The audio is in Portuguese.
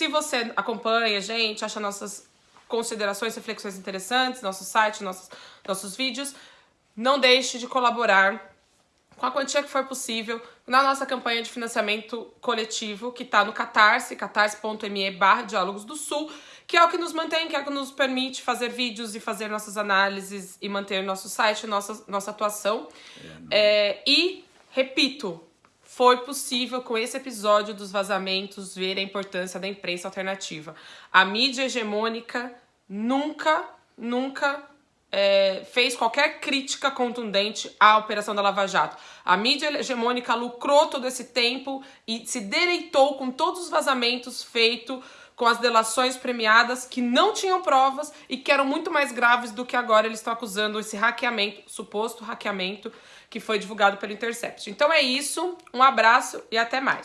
Se você acompanha a gente, acha nossas considerações, reflexões interessantes, nosso site, nossos, nossos vídeos, não deixe de colaborar com a quantia que for possível na nossa campanha de financiamento coletivo, que está no Catarse, catarse.me barra Diálogos do Sul, que é o que nos mantém, que é o que nos permite fazer vídeos e fazer nossas análises e manter nosso site, nossa, nossa atuação. É, é, e, repito, foi possível com esse episódio dos vazamentos ver a importância da imprensa alternativa. A mídia hegemônica nunca, nunca é, fez qualquer crítica contundente à operação da Lava Jato. A mídia hegemônica lucrou todo esse tempo e se deleitou com todos os vazamentos feitos com as delações premiadas que não tinham provas e que eram muito mais graves do que agora eles estão acusando esse hackeamento, suposto hackeamento, que foi divulgado pelo Intercept. Então é isso, um abraço e até mais.